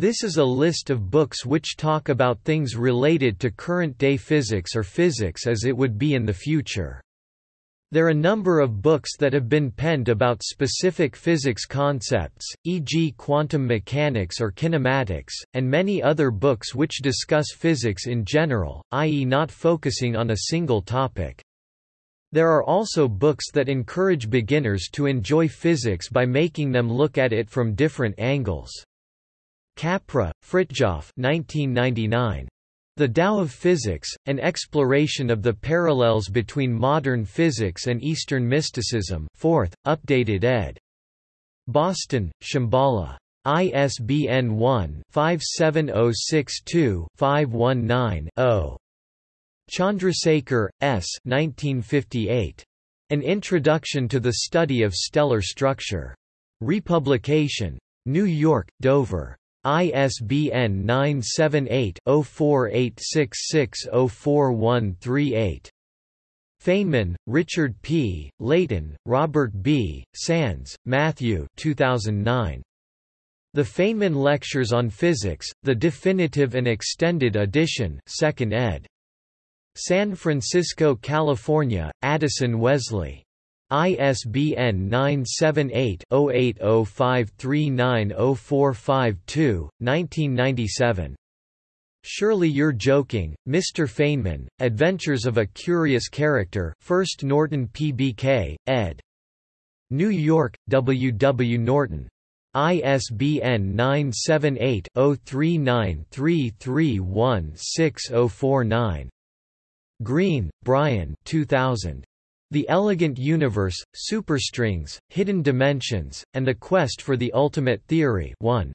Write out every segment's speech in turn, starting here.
This is a list of books which talk about things related to current-day physics or physics as it would be in the future. There are a number of books that have been penned about specific physics concepts, e.g. quantum mechanics or kinematics, and many other books which discuss physics in general, i.e. not focusing on a single topic. There are also books that encourage beginners to enjoy physics by making them look at it from different angles. Capra, Fritjof 1999. The Tao of Physics, an exploration of the parallels between modern physics and Eastern mysticism 4th, updated ed. Boston, Shambhala. ISBN 1-57062-519-0. Chandrasekhar, S. 1958. An Introduction to the Study of Stellar Structure. Republication. New York, Dover. ISBN 978-0486604138. Feynman, Richard P., Leighton, Robert B., Sands, Matthew 2009. The Feynman Lectures on Physics, the Definitive and Extended Edition 2nd ed. San Francisco, California, Addison Wesley. ISBN 978-0805390452, 1997. Surely You're Joking, Mr. Feynman, Adventures of a Curious Character 1st Norton PBK, ed. New York, W. W. Norton. ISBN 978-0393316049. Greene, Brian 2000. The Elegant Universe, Superstrings, Hidden Dimensions, and the Quest for the Ultimate Theory 1.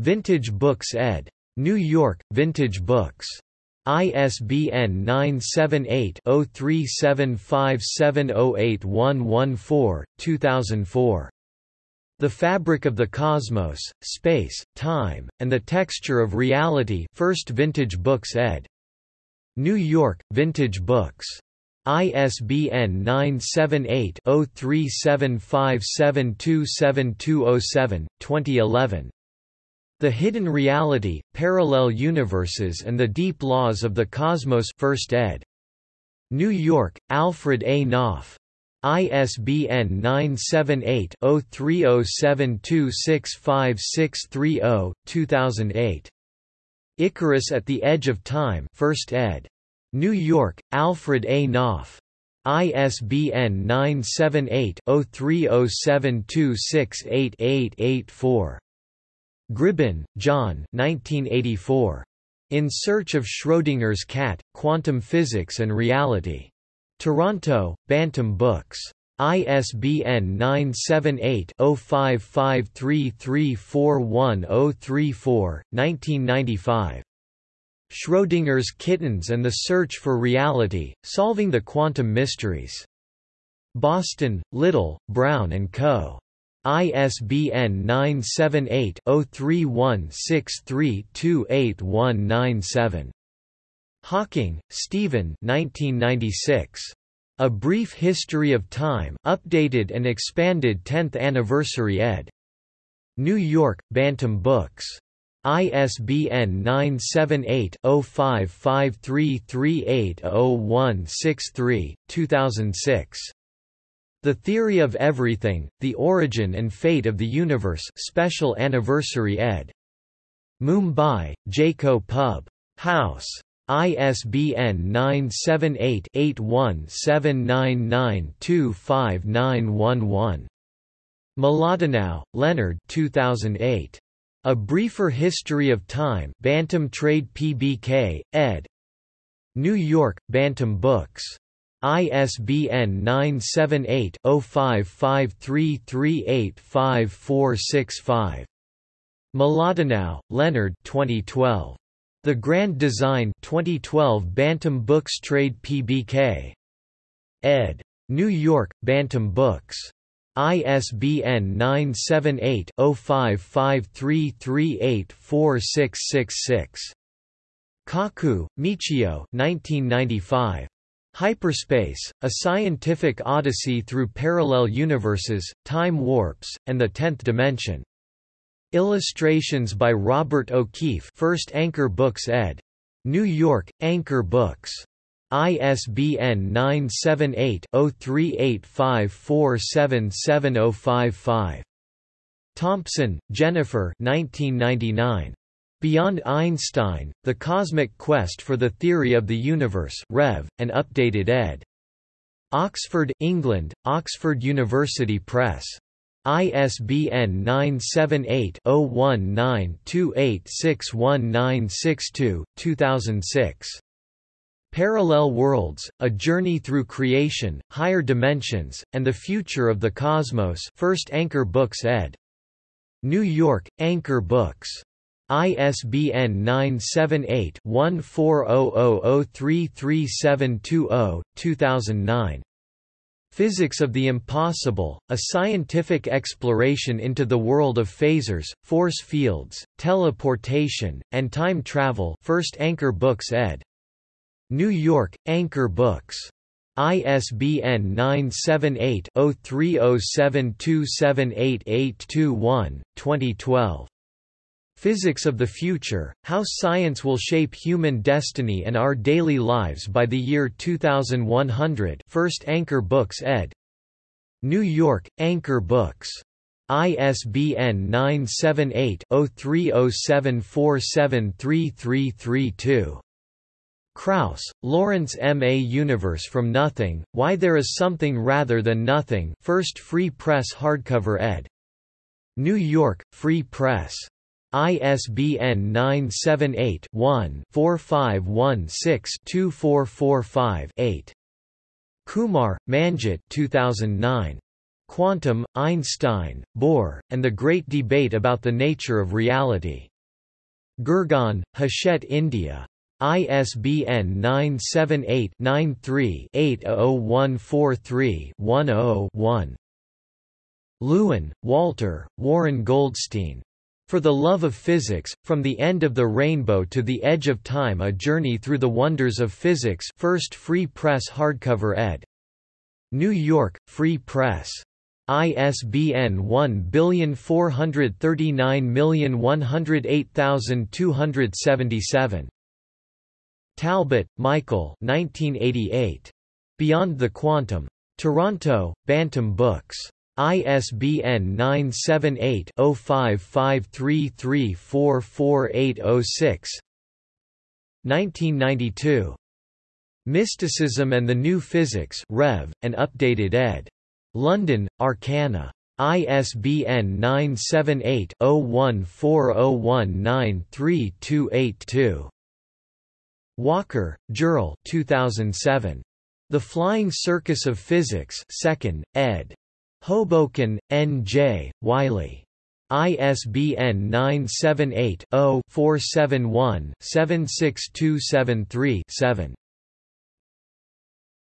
Vintage Books ed. New York, Vintage Books. ISBN 978-0375708114, 2004. The Fabric of the Cosmos, Space, Time, and the Texture of Reality First Vintage Books ed. New York, Vintage Books. ISBN 978-0375727207, 2011. The Hidden Reality, Parallel Universes and the Deep Laws of the Cosmos 1st ed. New York, Alfred A. Knopf. ISBN 978-0307265630, 2008. Icarus at the Edge of Time 1st ed. New York, Alfred A. Knopf. ISBN 978-0307268884. Gribbin, John 1984. In Search of Schrödinger's Cat, Quantum Physics and Reality. Toronto, Bantam Books. ISBN 978-0553341034, 1995. Schrödinger's Kittens and the Search for Reality, Solving the Quantum Mysteries. Boston, Little, Brown and Co. ISBN 978-0316328197. Hawking, Stephen 1996. A Brief History of Time updated and expanded 10th Anniversary ed. New York, Bantam Books. ISBN 978-0553380163, 2006. The Theory of Everything, The Origin and Fate of the Universe Special Anniversary ed. Mumbai, Jaico Pub. House. ISBN 978-8179925911. Mlodinow, Leonard 2008. A Briefer History of Time Bantam Trade PBK, ed. New York, Bantam Books. ISBN 978-0553385465. Mlodinow, Leonard 2012. The Grand Design 2012 Bantam Books Trade PBK. ed. New York, Bantam Books. ISBN 978-0553384666. Kaku, Michio 1995. Hyperspace, A Scientific Odyssey Through Parallel Universes, Time Warps, and the Tenth Dimension. Illustrations by Robert O'Keefe First Anchor Books ed. New York, Anchor Books. ISBN 978-0385477055. Thompson, Jennifer 1999. Beyond Einstein, The Cosmic Quest for the Theory of the Universe Rev, and updated ed. Oxford, England, Oxford University Press. ISBN 978-0192861962, 2006. Parallel Worlds, A Journey Through Creation, Higher Dimensions, and the Future of the Cosmos First Anchor Books ed. New York, Anchor Books. ISBN 978-1400033720, 2009. Physics of the Impossible, a scientific exploration into the world of Phasers, force fields, teleportation, and time travel First Anchor Books ed. New York, Anchor Books. ISBN 978-0307278821, 2012. Physics of the Future, How Science Will Shape Human Destiny and Our Daily Lives by the Year 2100 First Anchor Books ed. New York, Anchor Books. ISBN 978-0307473332. Krauss, Lawrence M. A Universe from Nothing, Why There Is Something Rather Than Nothing First Free Press Hardcover ed. New York, Free Press. ISBN 978-1-4516-2445-8. Kumar, Manjit 2009. Quantum, Einstein, Bohr, and the Great Debate About the Nature of Reality. Gurgaon, Hachette India. ISBN 978 93 800143 10 Lewin, Walter, Warren Goldstein. For the Love of Physics, From the End of the Rainbow to the Edge of Time A Journey Through the Wonders of Physics First Free Press Hardcover ed. New York, Free Press. ISBN 14391082277. Talbot, Michael 1988. Beyond the Quantum. Toronto, Bantam Books. ISBN 978-0553344806 1992. Mysticism and the New Physics Rev, and updated ed. London, Arcana. ISBN 978-0140193282. Walker, Jearl 2007. The Flying Circus of Physics 2nd, ed. Hoboken, N.J., Wiley. ISBN 978